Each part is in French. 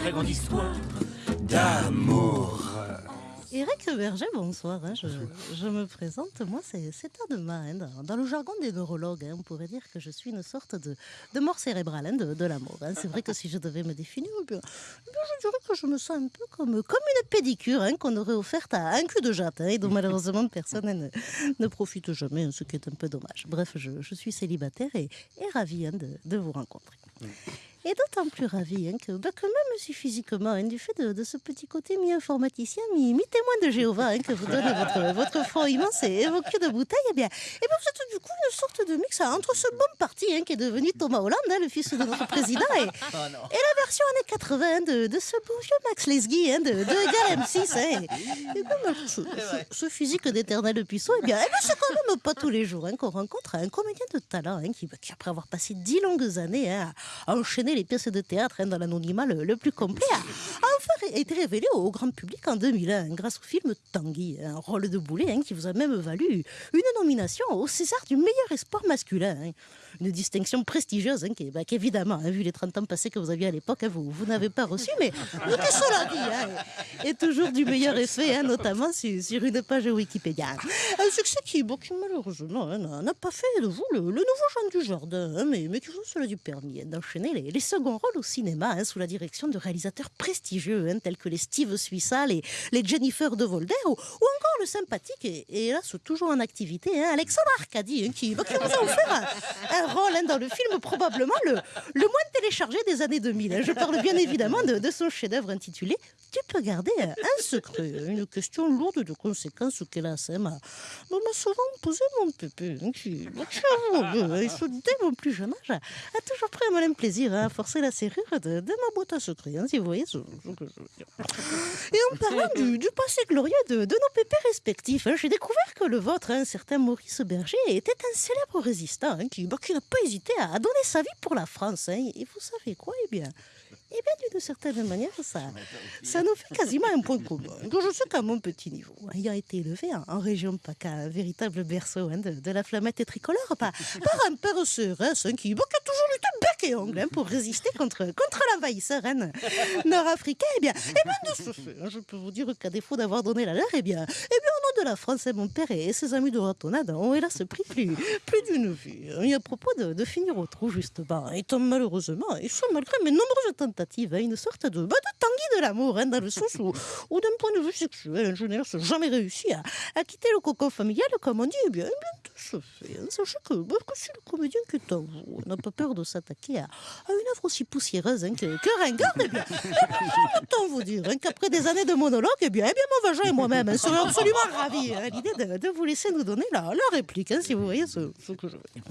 très grande histoire d'amour. Eric Berger, bonsoir. hein, je, je me présente. Moi, c'est c'est Adema. hein, dans, dans le jargon des neurologues, hein, on pourrait dire que je suis une sorte de, de mort cérébrale hein, de, de l'amour. hein. C'est vrai que si je devais me définir, eh bien, eh bien, je dirais que je me sens un peu comme, comme une pédicure hein, qu'on aurait offerte à un cul de jatte hein, et dont malheureusement personne hein, ne, ne profite jamais, ce qui est un peu dommage. Bref, je, je suis célibataire et, et ravie hein, de, de vous rencontrer. Et d'autant plus ravie hein, que, bah, que même si physiquement, hein, du fait de, de ce petit côté mi-informaticien, mi- mi-témoin de Jéhovah hein, que vous donne votre, votre front immense et, vos culs de bouteille, eh bien, eh bien, vous êtes du coup une sorte de mix hein, entre ce bon parti qui est devenu Thomas Hollande, le fils de notre président, et, et la version années 80 hein, de, de ce beau vieux Max Lesguy de, de Egal M6. hein. Et, et bah, ce, physique d'éternel puissant, eh bien, eh bien, c'est quand même pas tous les jours qu'on rencontre un comédien de talent qui, bah, qui, après avoir passé dix longues années à enchaîner les pièces de théâtre hein, dans l'anonymat le, le plus complet, a, été révélé au grand public en 2001 grâce au film Tanguy, un rôle de boulet hein, qui vous a même valu une nomination au César du meilleur espoir masculin. hein. Une distinction prestigieuse hein, bah, qu'évidemment, hein, vu les 30 ans passés que vous aviez à l'époque, vous, n'avez pas reçu, mais, mais que cela dit, et toujours du meilleur effet, notamment sur, une page Wikipédia. Un succès qui, malheureusement n'a pas fait de vous le, nouveau Jean du Jardin, mais, qui vous cela du permis d'enchaîner les, seconds rôles au cinéma sous la direction de réalisateurs prestigieux hein, tels que les Steve Suissa, les, les Jennifer de Volder ou, le sympathique et, et hélas toujours en activité hein, Alexandre Arcadi hein, qui, bah, qui vous a offert un, rôle hein, dans le film probablement le, moins téléchargé des années 2000. hein. Je parle bien évidemment de, son chef-d'œuvre intitulé Tu peux garder un secret. Une question lourde de conséquences qu'hélas m'a souvent posé mon pépé, qui, et dès mon plus jeune âge, a, toujours pris un malin plaisir à forcer la serrure de, ma boîte à secret, si vous voyez que je veux dire. Et en parlant du, passé glorieux de, de nos pépés respectifs, hein, j'ai découvert que le vôtre, un certain Maurice Berger, était un célèbre résistant hein, qui, n'a pas hésité à donner sa vie pour la France. hein. Et vous savez quoi? Eh bien, eh bien d'une certaine manière, ça, ça nous fait quasiment un point commun. Je sais qu'à mon petit niveau, ayant été élevé en, en région PACA, un véritable berceau hein, de, la flamette tricolore, par, un père CRS hein, qui, bah, qui a toujours et ongle hein, pour résister contre, contre l'envahisseur hein, nord-africain, eh bien, eh bien, de ce hein, je peux vous dire qu'à défaut d'avoir donné la leur, eh bien, eh bien, de la France, hein, mon père et ses amis de ratonnade ont hélas pris plus, plus d'une hein. Et à propos de, finir au trou, justement, étant malheureusement, et malgré mes nombreuses tentatives, hein, une sorte de, bah, de tanguy de l'amour, hein, dans le sens où, d'un point de vue sexuel, je n'ai jamais réussi à, quitter le cocon familial, comme on dit, eh bien, eh bien de ce fait, hein, sachez que, bah, que si le comédien qui est en vous n'a pas peur de s'attaquer à, une œuvre aussi poussiéreuse hein, que, que ringarde, eh bien, eh bien, autant vous dire hein, qu'après des années de monologue, eh bien, eh bien mon vagin et moi-même hein, serions absolument ravis à l'idée de, vous laisser nous donner la, réplique, hein, si vous voyez ce, que je veux dire.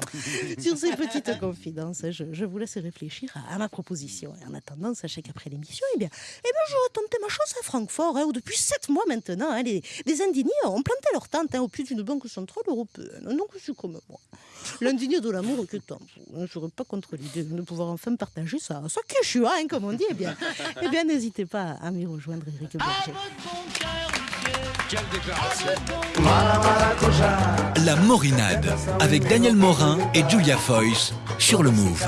Sur ces petites confidences, je, je vous laisse réfléchir à, ma proposition. En attendant, sachez qu'après l'émission, eh bien, eh bien, je tenter ma chance à Francfort, hein, où depuis sept mois maintenant, hein, les, indignés ont planté leur tente au pied d'une banque centrale européenne. Donc, je suis comme moi. L'indigné de l'amour que tant. Je ne serais pas contre l'idée de pouvoir enfin partager ça. Ça quechua, hein, comme on dit. Eh bien, eh bien n'hésitez pas à m'y rejoindre, Eric Berger. La Morinade avec Daniel Morin et Julia Foyce sur le Move.